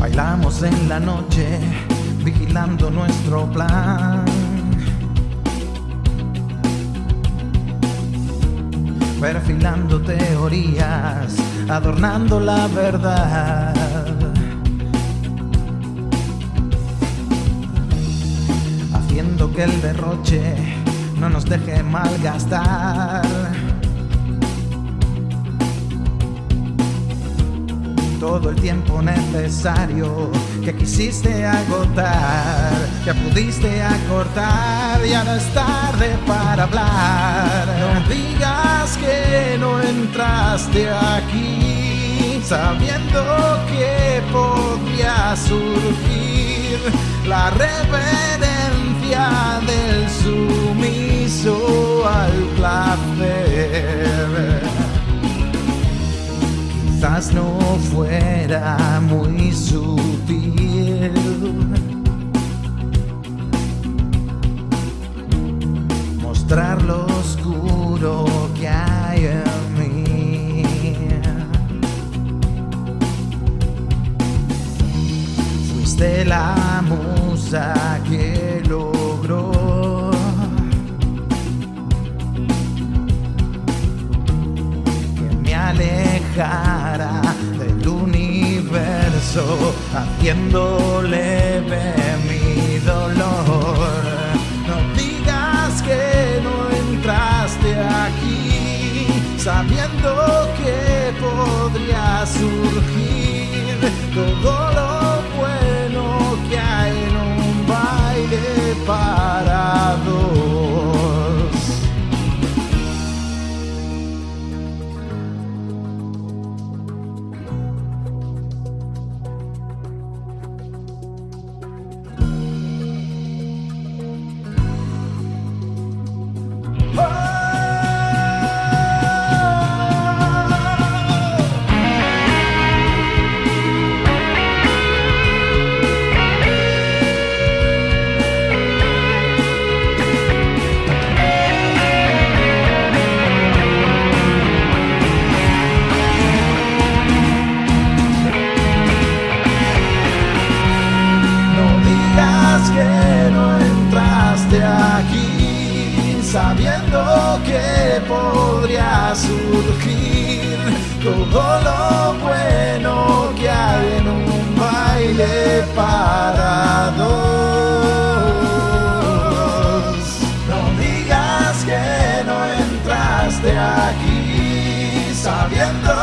Bailamos en la noche, vigilando nuestro plan. Perfilando teorías, adornando la verdad. Haciendo que el derroche no nos deje malgastar. Todo el tiempo necesario que quisiste agotar, que pudiste acortar, ya no es tarde para hablar. No digas que no entraste aquí, sabiendo que podría surgir la reverencia del no fuera muy sutil. Mostrar lo oscuro que hay en mí. Fuiste la musa que logró. que me alejara del universo, haciéndole ver mi dolor. todo lo bueno que hay en un baile para dos. No digas que no entraste aquí sabiendo